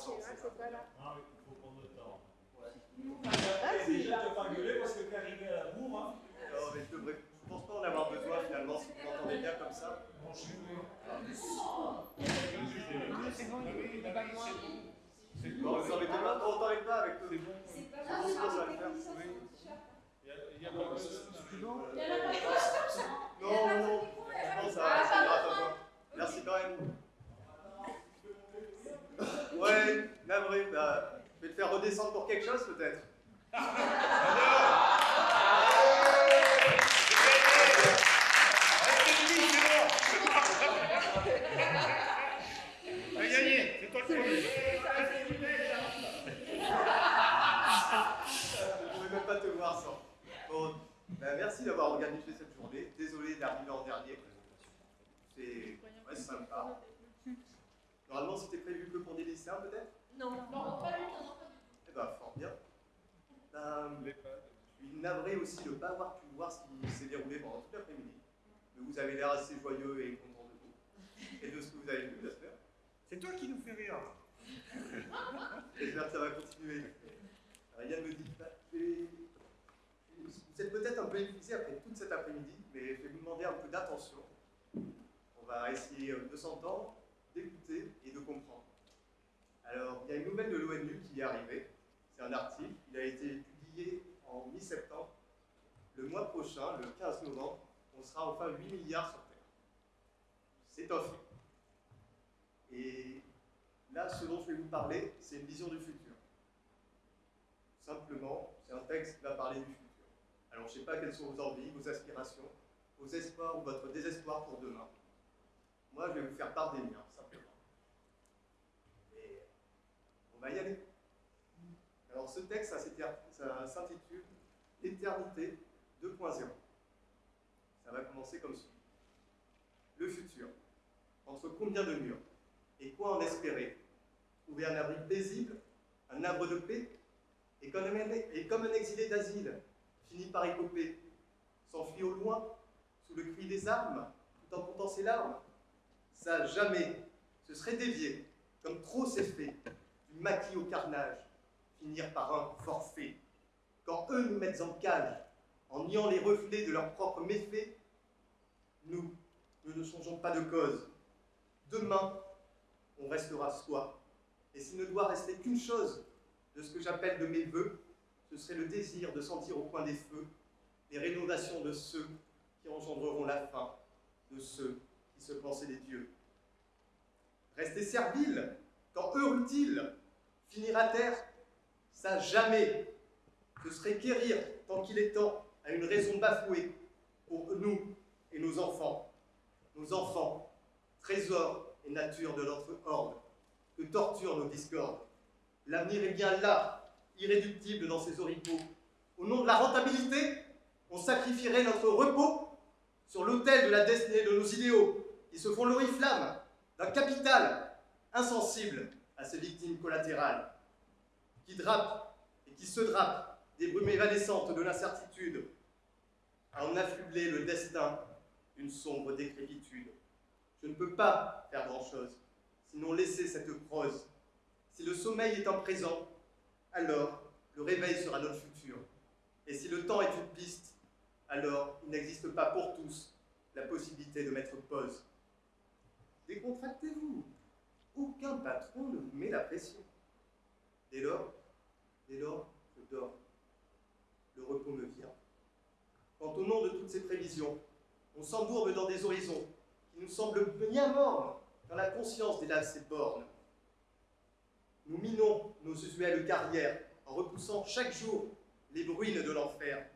croissance. c'est pas là. Ah oui, il faut prendre le temps. Ah, si. Déjà, tu pas gueuler parce que à la bourre, hein. Non, mais je pense pas en avoir besoin finalement si vous m'entendez bien comme ça. Bon, je suis C'est bon, il va moins. Bon, vous embêtez pas, on t'embête pas avec le. C'est pas C'est grave, bon, ça va le faire. technicien, c'est cher. Il y a pas de Non, Il y en a pas de non, non, je pense à c'est grave à toi. Merci quand même. Ouais, navré, bah, je vais te faire redescendre pour quelque chose peut-être. T'as gagné, c'est toi le premier. Je ne pouvais même pas te voir sans. Bon, bah, merci d'avoir organisé cette journée. Désolé d'arriver en dernier. C'est ouais, sympa. Normalement, c'était prévu que pour des lycéens peut-être? Non, non, pas du tout, Eh ben, fort bien. Ben, je suis navré aussi de ne pas avoir pu voir ce qui s'est déroulé pendant toute l'après-midi. Mais vous avez l'air assez joyeux et content de vous. Et de ce que vous avez vu, j'espère. C'est toi qui nous fais rire. J'espère que ça va continuer. Rien ne me dit pas. Vous êtes peut-être un peu épuisé après toute cet après-midi, mais je vais vous demander un peu d'attention. On va essayer euh, de s'entendre, d'écouter et de comprendre. Alors, il y a une nouvelle de l'ONU qui est arrivée. C'est un article. Il a été publié en mi-septembre. Le mois prochain, le 15 novembre, on sera enfin 8 milliards sur Terre. C'est un fait. Et là, ce dont je vais vous parler, c'est une vision du futur. Simplement, c'est un texte qui va parler du futur. Alors, je ne sais pas quelles sont vos envies, vos aspirations, vos espoirs ou votre désespoir pour demain. Moi, je vais vous faire part des miens, simplement. Et on va y aller. Alors, ce texte, ça s'intitule Éternité 2.0. Ça va commencer comme suit. Le futur. Entre combien de murs? Et quoi en espérer? Trouver un abri paisible Un havre de paix? Et comme, un, exilé d'asile finit par écoper, s'enfuit au loin, sous le cri des armes, tout en comptant ses larmes? Ça, jamais, ce serait dévié, comme trop s'est fait, du maquis au carnage, finir par un forfait. Quand eux nous mettent en cage, en niant les reflets de leurs propres méfaits, nous, nous ne changeons pas de cause. Demain, on restera soi. Et s'il ne doit rester qu'une chose de ce que j'appelle de mes voeux, ce serait le désir de sentir au coin des feux les rénovations de ceux qui engendreront la fin, de ceux qui se pensaient des dieux. Rester servile, quand heureux il finir à terre, ça jamais. Ce serait quérir, tant qu'il est temps, à une raison bafouée, pour nous et nos enfants. Nos enfants, trésor et nature de notre horde, que torturent nos discordes. L'avenir est bien là, irréductible dans ses oripeaux. Au nom de la rentabilité, on sacrifierait notre repos sur l'autel de la destinée de nos idéaux, qui se font l'oriflamme d'un capital insensible à ses victimes collatérales, qui drape et qui se drape des brumes évanescentes de l'incertitude, à en affubler le destin d'une sombre décrépitude. Je ne peux pas faire grand-chose, sinon laisser cette prose. Si le sommeil est un présent, alors le réveil sera notre futur. Et si le temps est une piste, alors il n'existe pas pour tous la possibilité de mettre pause. Décontractez-vous. Aucun patron ne vous met la pression. Dès lors, dès lors, je dors. Le repos me vient. Quand au nom de toutes ces prévisions, on s'embourbe dans des horizons qui nous semblent bien morts quand la conscience délave ses bornes, nous minons nos usuelles carrières en repoussant chaque jour les bruines de l'enfer.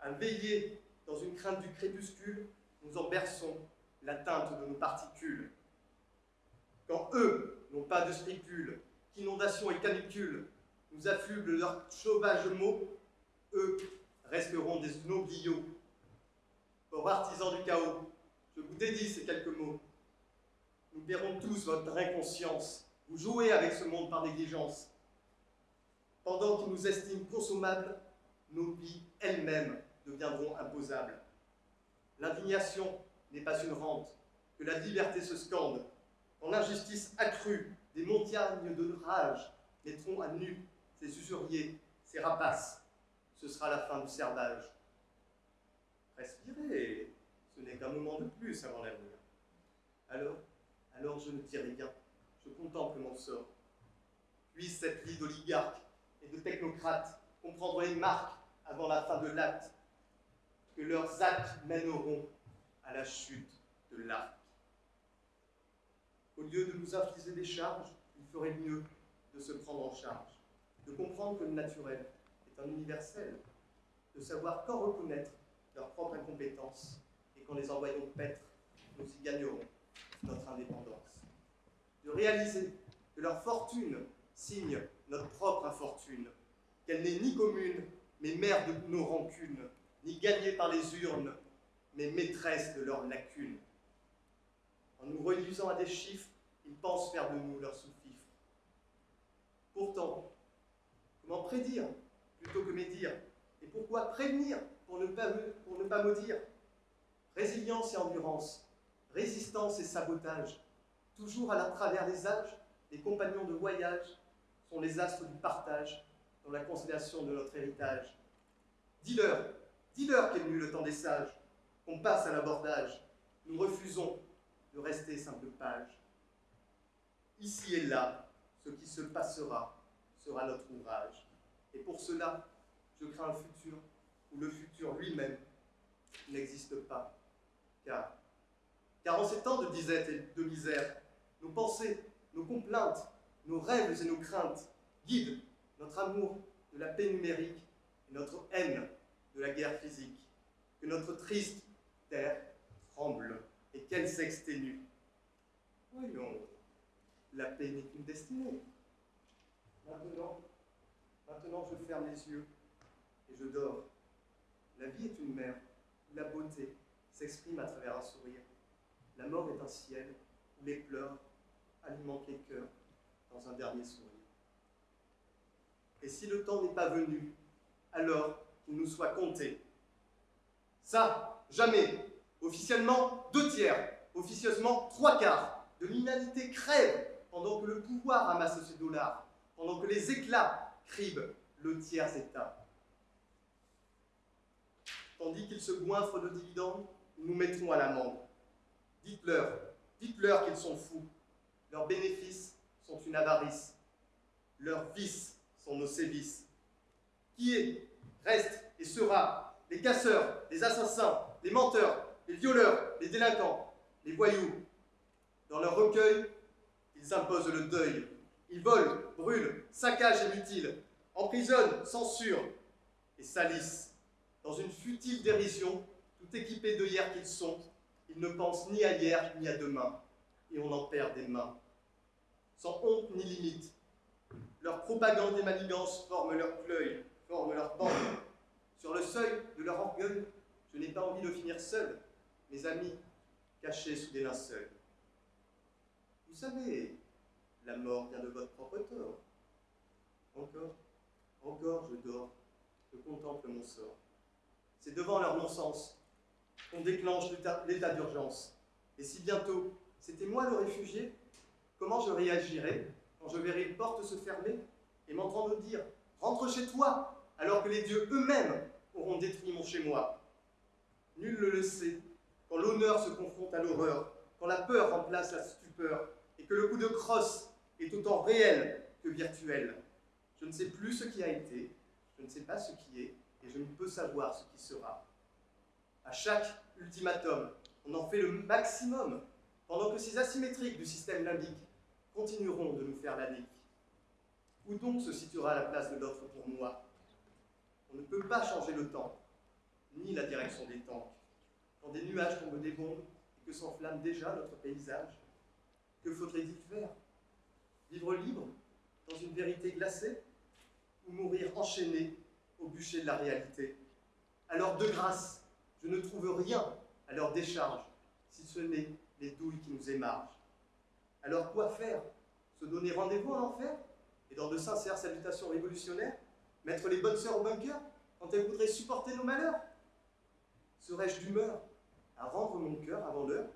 À veiller dans une crainte du crépuscule, nous en berçons la teinte de nos particules. Quand eux n'ont pas de scrupules, qu'inondations et canicules nous affublent leurs sauvages mots, eux resteront des snobillots. Ô artisans du chaos, je vous dédie ces quelques mots. Nous paierons tous votre inconscience. Vous jouez avec ce monde par négligence. Pendant qu'ils nous estiment consommables, nos vies elles-mêmes deviendront imposables. L'indignation n'est pas une rente, que la liberté se scande. quand l'injustice accrue des montagnes de rage mettront à nu ces usuriers, ces rapaces, ce sera la fin du servage. Respirez, ce n'est qu'un moment de plus avant l'avenir. Alors, alors je ne dis rien, je contemple mon sort. Puisse cette lie d'oligarques et de technocrates comprendre les marques avant la fin de l'acte, que leurs actes mèneront à la chute de l'arc. Au lieu de nous infliger des charges, il ferait mieux de se prendre en charge, de comprendre que le naturel est un universel, de savoir quand reconnaître leur propre incompétence et qu'en les envoyant paître, nous y gagnerons notre indépendance. De réaliser que leur fortune signe notre propre infortune, qu'elle n'est ni commune, mais mère de nos rancunes, ni gagnée par les urnes, mais maîtresse de leurs lacunes. En nous réduisant à des chiffres, ils pensent faire de nous leur sous-fifre. Pourtant, comment prédire plutôt que médire Et pourquoi prévenir pour ne pas, maudire Résilience et endurance, résistance et sabotage, toujours à la travers des âges, les compagnons de voyage sont les astres du partage dans la constellation de notre héritage. Dis-leur, dis-leur qu'est venu le temps des sages, qu'on passe à l'abordage. Nous refusons de rester simple page. Ici et là, ce qui se passera sera notre ouvrage. Et pour cela, je crains un futur où le futur lui-même n'existe pas. Car, car en ces temps de disette et de misère, nos pensées, nos complaintes, nos rêves et nos craintes guident notre amour de la paix numérique et notre haine de la guerre physique. Que notre triste terre tremble et qu'elle s'exténue. Voyons, la paix n'est qu'une destinée. Maintenant, maintenant je ferme les yeux et je dors. La vie est une mer où la beauté s'exprime à travers un sourire. La mort est un ciel où les pleurs alimentent les cœurs dans un dernier sourire. Et si le temps n'est pas venu, alors qu'il nous soit compté. Ça, jamais. Officiellement, deux tiers. Officieusement, trois quarts. De l'humanité crève pendant que le pouvoir amasse ses dollars, pendant que les éclats cribent le tiers état. Tandis qu'ils se goinfrent de dividendes, nous mettrons à l'amende. Dites-leur, dites-leur qu'ils sont fous. Leurs bénéfices sont une avarice. Leurs vices sont nos sévices. Qui est, reste et sera les casseurs, les assassins, les menteurs, les violeurs, les délinquants, les voyous? Dans leur recueil, ils imposent le deuil. Ils volent, brûlent, saccagent et mutilent, emprisonnent, censurent et salissent. Dans une futile dérision, tout équipés de hier qu'ils sont, ils ne pensent ni à hier ni à demain, et on en perd des mains. Sans honte ni limite, leur propagande et manigance forment leur fleuil, forment leur bande. Sur le seuil de leur orgueil, je n'ai pas envie de finir seul, mes amis, cachés sous des linceuls. Vous savez, la mort vient de votre propre tort. Encore, encore je dors, je contemple mon sort. C'est devant leur non-sens qu'on déclenche l'état d'urgence. Et si bientôt c'était moi le réfugié, comment je réagirais quand je verrai une porte se fermer et m'entendre dire « Rentre chez toi !» alors que les dieux eux-mêmes auront détruit mon chez-moi. Nul ne le sait, quand l'honneur se confronte à l'horreur, quand la peur remplace la stupeur, et que le coup de crosse est autant réel que virtuel. Je ne sais plus ce qui a été, je ne sais pas ce qui est, et je ne peux savoir ce qui sera. À chaque ultimatum, on en fait le maximum, pendant que ces asymétriques du système limbique continueront de nous faire la nique. Où donc se situera la place de l'autre pour moi? On ne peut pas changer le temps, ni la direction des temps. Quand des nuages tombent des bombes et que s'enflamme déjà notre paysage, que faudrait-il faire? Vivre libre, dans une vérité glacée, ou mourir enchaîné au bûcher de la réalité. Alors, de grâce, je ne trouve rien à leur décharge, si ce n'est les douilles qui nous émargent. Alors quoi faire? Se donner rendez-vous en enfer Et dans de sincères salutations révolutionnaires Mettre les bonnes sœurs au bunker quand elles voudraient supporter nos malheurs? Serais-je d'humeur à rendre mon cœur avant l'heure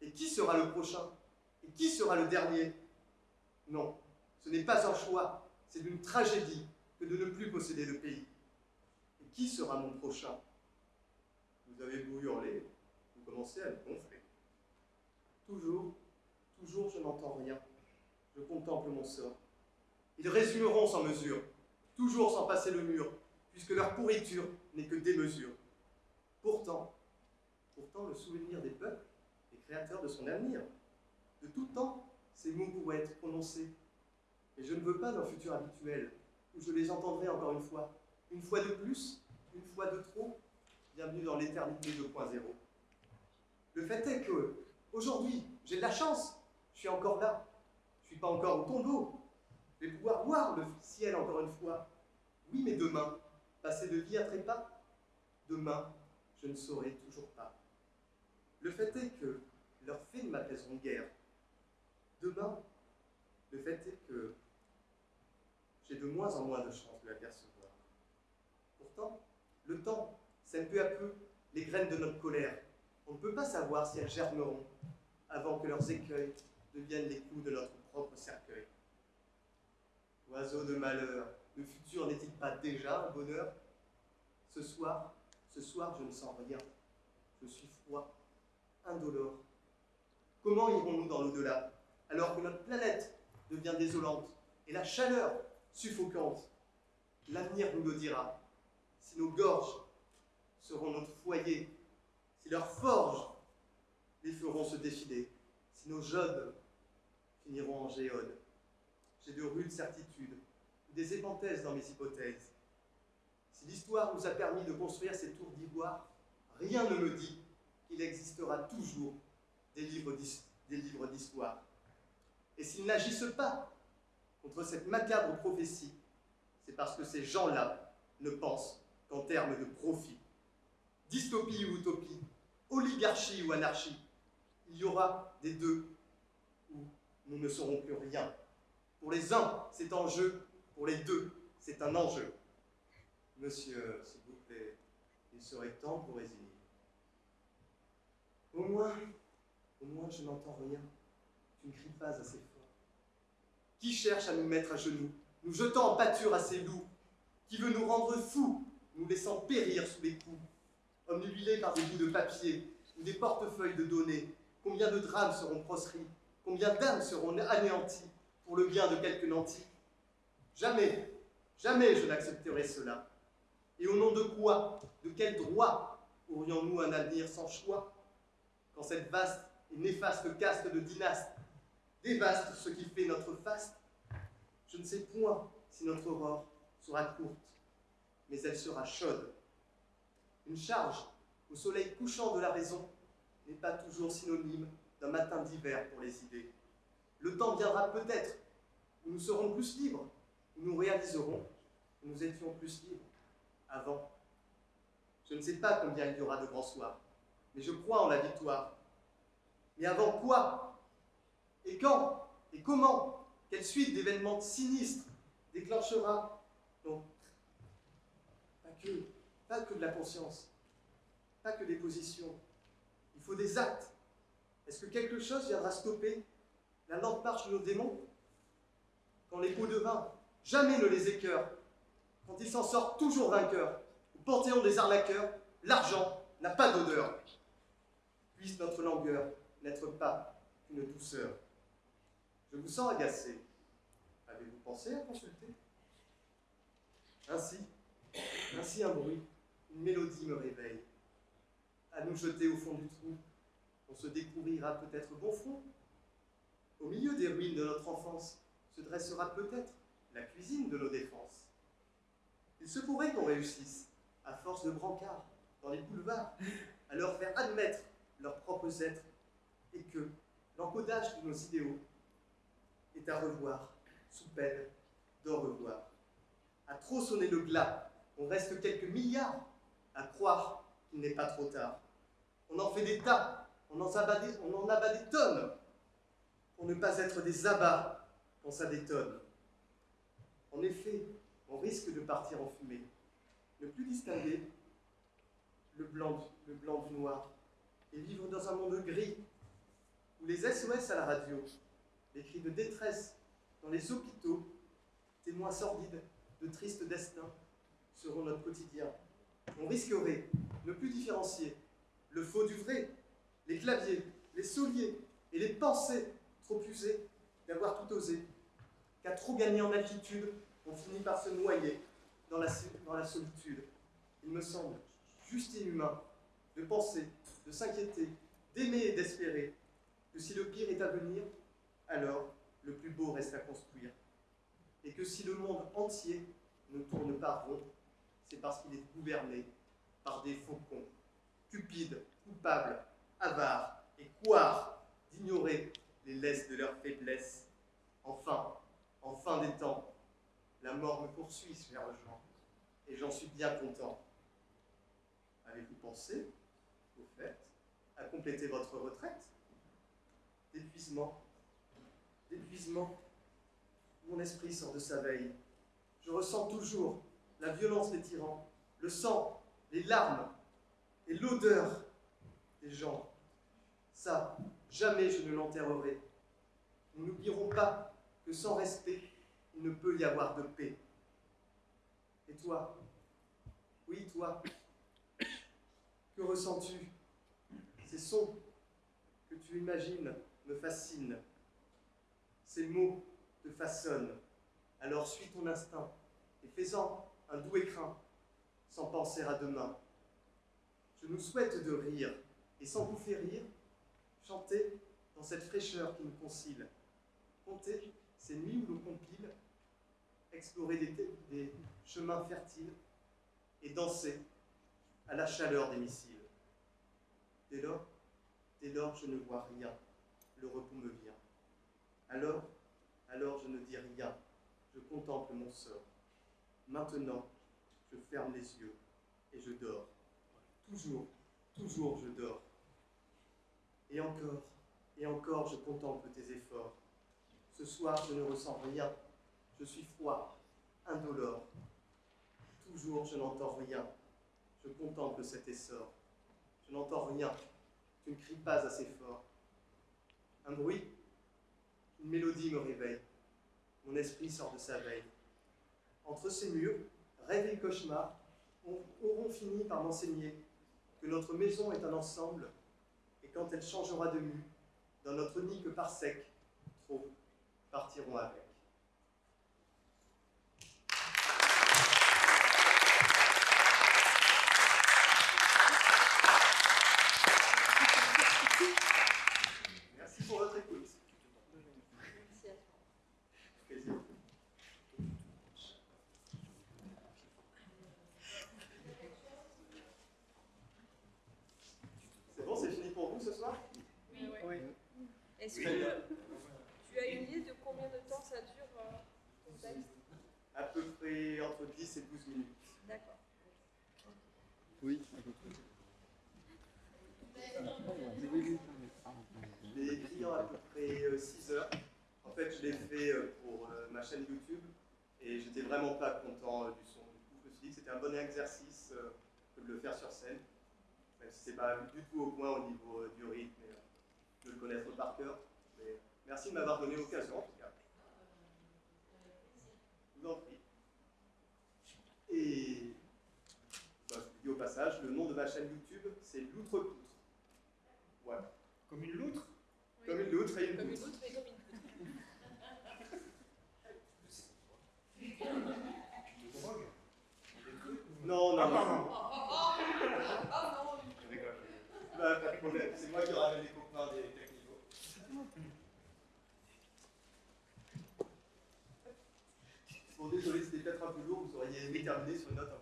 Et qui sera le prochain? Et qui sera le dernier? Non, ce n'est pas un choix, c'est une tragédie que de ne plus posséder de pays. Et qui sera mon prochain? Vous avez beau hurler, vous commencez à me gonfler. Toujours, toujours je n'entends rien. Je contemple mon sort. Ils résumeront sans mesure, toujours sans passer le mur, puisque leur pourriture n'est que démesure. Pourtant, pourtant le souvenir des peuples est créateur de son avenir. De tout temps, ces mots pourraient être prononcés. Et je ne veux pas d'un futur habituel, où je les entendrai encore une fois, une fois de plus, une fois de trop, bienvenue dans l'éternité 2.0. Le fait est que, aujourd'hui, j'ai de la chance, je suis encore là, je ne suis pas encore au tombeau, je vais pouvoir voir le ciel encore une fois. Oui, mais demain, passer de vie à trépas, demain, je ne saurai toujours pas. Le fait est que leurs faits ne m'apaiseront guère. Demain, le fait est que j'ai de moins en moins de chances de l'apercevoir. Pourtant, le temps sème peu à peu les graines de notre colère. On ne peut pas savoir si elles germeront avant que leurs écueils deviennent les coups de notre propre cercueil. Oiseau de malheur, le futur n'est-il pas déjà un bonheur? Ce soir, ce soir, je ne sens rien. Je suis froid, indolore. Comment irons-nous dans l'au-delà? Alors que notre planète devient désolante et la chaleur suffocante L'avenir nous le dira. Si nos gorges seront notre foyer, si leurs forges les feront se défiler, si nos jodes finiront en géodes. J'ai de rudes certitudes, des épenthèses dans mes hypothèses. Si l'histoire nous a permis de construire ces tours d'ivoire, rien ne me dit qu'il existera toujours des livres d'histoire. Et s'ils n'agissent pas contre cette macabre prophétie, c'est parce que ces gens-là ne pensent qu'en termes de profit. Dystopie ou utopie, oligarchie ou anarchie, il y aura des deux où nous ne saurons plus rien. Pour les uns, c'est en jeu, pour les deux, c'est un enjeu. Monsieur, s'il vous plaît, il serait temps pour résigner. Au moins, au moins je n'entends rien. Tu ne cries pas assez fort. Qui cherche à nous mettre à genoux, nous jetant en pâture à ces loups. Qui veut nous rendre fous, nous laissant périr sous les coups. Omnubilés par des bouts de papier ou des portefeuilles de données, combien de drames seront proscrits Combien d'âmes seront anéanties pour le bien de quelques nantis. Jamais, jamais je n'accepterai cela. Et au nom de quoi, de quel droit aurions-nous un avenir sans choix? Quand cette vaste et néfaste caste de dynastes dévaste ce qui fait notre faste, je ne sais point si notre aurore sera courte, mais elle sera chaude. Une charge au soleil couchant de la raison n'est pas toujours synonyme d'un matin d'hiver pour les idées. Le temps viendra peut-être où nous serons plus libres, où nous réaliserons que nous étions plus libres avant. Je ne sais pas combien il y aura de grands soirs, mais je crois en la victoire. Mais avant quoi Et quand Et comment Quelle suite d'événements sinistres déclenchera Non, pas que, pas que de la conscience, pas que des positions. Il faut des actes. Est-ce que quelque chose viendra stopper la lente marche de nos démons? Quand les pots de vin, jamais ne les écœurent, quand ils s'en sortent toujours vainqueurs, au panthéon des arnaqueurs, l'argent n'a pas d'odeur. Puisse notre langueur n'être pas qu'une douceur. Je vous sens agacé. Avez-vous pensé à consulter? Ainsi, ainsi un bruit, une mélodie me réveille. À nous jeter au fond du trou, on se découvrira peut-être bon fond. Au milieu des ruines de notre enfance se dressera peut-être la cuisine de nos défenses. Il se pourrait qu'on réussisse, à force de brancards, dans les boulevards, à leur faire admettre leurs propres êtres, et que l'encodage de nos idéaux est à revoir, sous peine d'en revoir. À trop sonner le glas, on reste quelques milliards à croire qu'il n'est pas trop tard. On en fait des tas, on en abat des, tonnes, pour ne pas être des abats quand ça détonne. En effet, on risque de partir en fumée, ne plus distinguer le blanc, le blanc du noir, et vivre dans un monde gris, ou les SOS à la radio, les cris de détresse dans les hôpitaux, témoins sordides de tristes destins, seront notre quotidien. On risquerait ne plus différencier le faux du vrai, les claviers, les souliers et les pensées trop usées d'avoir tout osé, qu'à trop gagner en altitude, on finit par se noyer dans la, dans la solitude. Il me semble juste et humain de penser, de s'inquiéter, d'aimer et d'espérer que si le pire est à venir, alors le plus beau reste à construire. Et que si le monde entier ne tourne pas rond, c'est parce qu'il est gouverné par des faucons, cupides, coupables, avares et couards d'ignorer les laisses de leur faiblesse. Enfin, en fin des temps, la mort me poursuit, cher Jean, et j'en suis bien content. Avez-vous pensé, au fait, à compléter votre retraite? D'épuisement, d'épuisement, mon esprit sort de sa veille. Je ressens toujours la violence des tyrans, le sang, les larmes et l'odeur des gens. Ça, jamais je ne l'enterrerai. Nous n'oublierons pas que sans respect, il ne peut y avoir de paix. Et toi? Oui, toi Que ressens-tu? Ces sons que tu imagines me fascinent. Ces mots te façonnent. Alors suis ton instinct et fais-en un doux écrin, sans penser à demain. Je nous souhaite de rire, et sans vous faire rire, chanter dans cette fraîcheur qui nous concile. Compter ces nuits où l'on compile, explorer des, chemins fertiles et danser à la chaleur des missiles. Dès lors, dès lors, je ne vois rien, le repos me vient. Alors, alors je ne dis rien, je contemple mon sort. Maintenant, je ferme les yeux et je dors. Toujours, toujours je dors. Et encore, et encore je contemple tes efforts. Ce soir, je ne ressens rien. Je suis froid, indolore. Toujours, je n'entends rien. Je contemple cet essor. Je n'entends rien. Tu ne cries pas assez fort. Un bruit, une mélodie me réveille. Mon esprit sort de sa veille. Entre ces murs, rêve et cauchemar auront fini par m'enseigner que notre maison est un ensemble et quand elle changera de mue, dans notre nid que par sec, trop partiront avec. Merci pour votre écoute. Plaisir. C'est bon, c'est fini pour vous ce soir Oui. Est-ce Très bien. que tu as une idée de combien de temps ça dure euh, ton texte À peu près entre 10 et 12 minutes. D'accord. Écrit en à peu près 6 heures. En fait, je l'ai fait euh, pour euh, ma chaîne YouTube et j'étais vraiment pas content euh, du son. Du coup, je me suis dit que c'était un bon exercice euh, de le faire sur scène. Même si c'est pas du tout au point au niveau euh, du rythme et euh, de le connaître par cœur. Mais merci de m'avoir donné l'occasion en tout cas. Je vous en prie. Et bah, je vous dis au passage, le nom de ma chaîne YouTube, c'est Loutre-Poutre. Voilà. Comme une loutre Comme une loutre et une Comme une poutre. autre et comme une poutre. de drogue Non, non, Ah, non. non, Je rigole. Bah, pas de problème, c'est moi qui ramène les copains des technicaux. Bon, désolé, c'était peut-être un peu lourd, vous auriez aimé terminer sur une note un peu